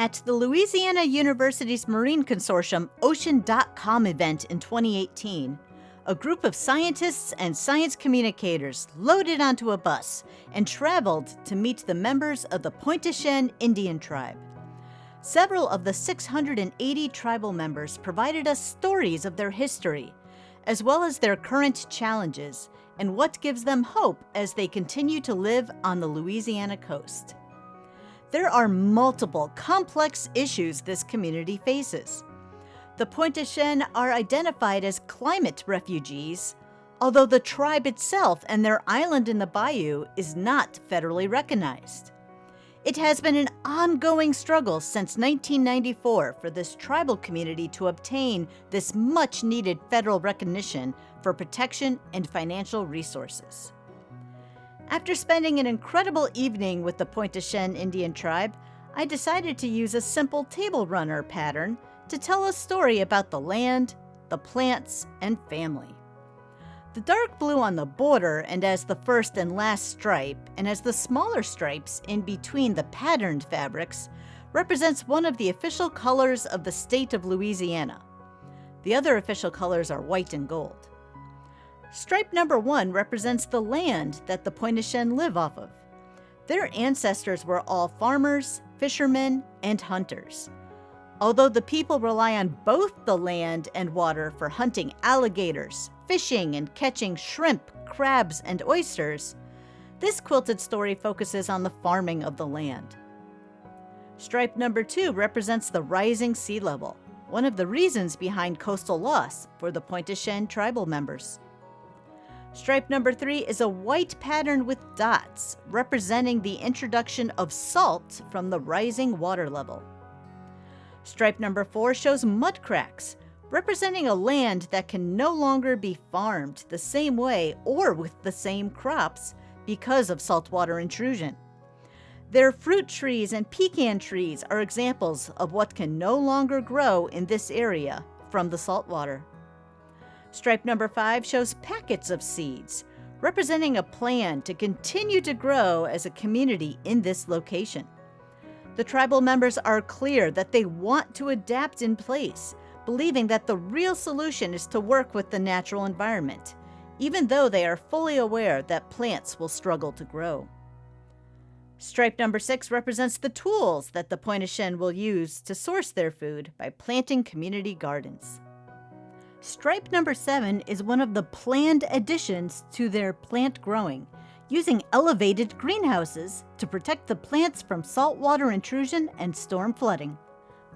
At the Louisiana University's Marine Consortium Ocean.com event in 2018, a group of scientists and science communicators loaded onto a bus and traveled to meet the members of the Pointe-Chien Indian tribe. Several of the 680 tribal members provided us stories of their history, as well as their current challenges and what gives them hope as they continue to live on the Louisiana coast. There are multiple complex issues this community faces. The Pointe-Chien are identified as climate refugees, although the tribe itself and their island in the bayou is not federally recognized. It has been an ongoing struggle since 1994 for this tribal community to obtain this much needed federal recognition for protection and financial resources. After spending an incredible evening with the Pointe-Chien Indian tribe, I decided to use a simple table runner pattern to tell a story about the land, the plants, and family. The dark blue on the border and as the first and last stripe, and as the smaller stripes in between the patterned fabrics, represents one of the official colors of the state of Louisiana. The other official colors are white and gold. Stripe number one represents the land that the Pointe-Chien live off of. Their ancestors were all farmers, fishermen, and hunters. Although the people rely on both the land and water for hunting alligators, fishing, and catching shrimp, crabs, and oysters, this quilted story focuses on the farming of the land. Stripe number two represents the rising sea level, one of the reasons behind coastal loss for the Pointe-Chien tribal members. Stripe number three is a white pattern with dots, representing the introduction of salt from the rising water level. Stripe number 4 shows mud cracks, representing a land that can no longer be farmed the same way or with the same crops because of saltwater intrusion. Their fruit trees and pecan trees are examples of what can no longer grow in this area from the saltwater. Stripe number 5 shows packets of seeds, representing a plan to continue to grow as a community in this location. The tribal members are clear that they want to adapt in place, believing that the real solution is to work with the natural environment, even though they are fully aware that plants will struggle to grow. Stripe number six represents the tools that the Pointe-Chien will use to source their food by planting community gardens. Stripe number seven is one of the planned additions to their plant growing using elevated greenhouses to protect the plants from saltwater intrusion and storm flooding.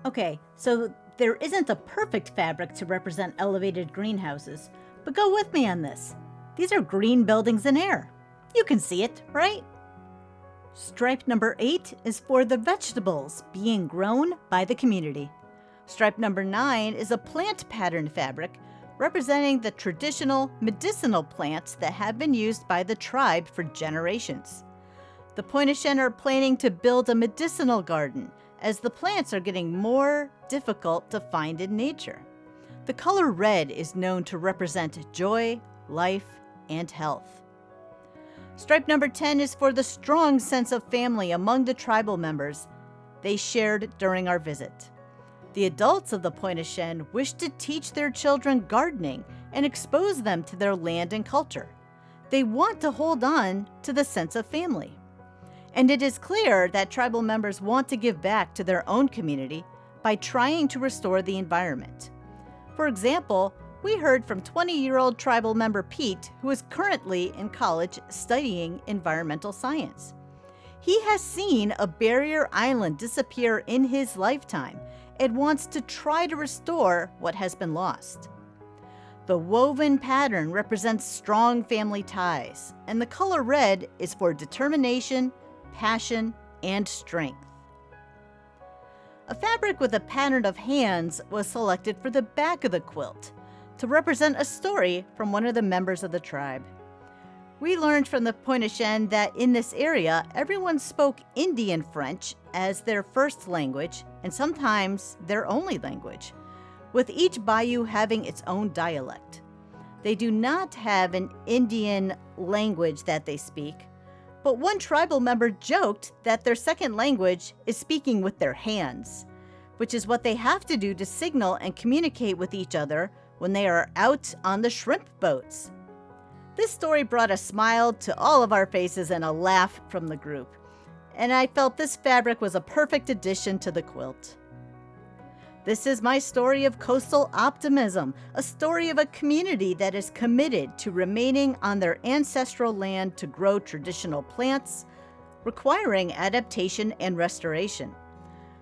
Okay, so there isn't a perfect fabric to represent elevated greenhouses, but go with me on this. These are green buildings in air. You can see it, right? Stripe number 8 is for the vegetables being grown by the community. Stripe number 9 is a plant pattern fabric representing the traditional medicinal plants that have been used by the tribe for generations. The Pointe-Chien are planning to build a medicinal garden as the plants are getting more difficult to find in nature. The color red is known to represent joy, life, and health. Stripe number 10 is for the strong sense of family among the tribal members they shared during our visit. The adults of the Pointe-Chien wish to teach their children gardening and expose them to their land and culture. They want to hold on to the sense of family. And it is clear that tribal members want to give back to their own community by trying to restore the environment. For example, we heard from 20-year-old tribal member Pete, who is currently in college studying environmental science. He has seen a barrier island disappear in his lifetime and wants to try to restore what has been lost. The woven pattern represents strong family ties, and the color red is for determination, passion, and strength. A fabric with a pattern of hands was selected for the back of the quilt to represent a story from one of the members of the tribe. We learned from the Pointe-Chien that in this area, everyone spoke Indian French as their first language and sometimes their only language, with each bayou having its own dialect. They do not have an Indian language that they speak, But one tribal member joked that their second language is speaking with their hands, which is what they have to do to signal and communicate with each other when they are out on the shrimp boats. This story brought a smile to all of our faces and a laugh from the group, and I felt this fabric was a perfect addition to the quilt. This is my story of coastal optimism, a story of a community that is committed to remaining on their ancestral land to grow traditional plants, requiring adaptation and restoration.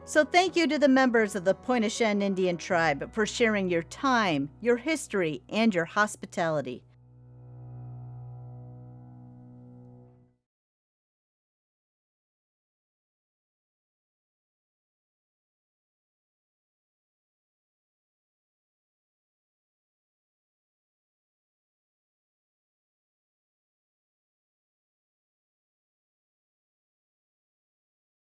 So, thank you to the members of the Pointe-au-Chien Indian tribe for sharing your time, your history, and your hospitality.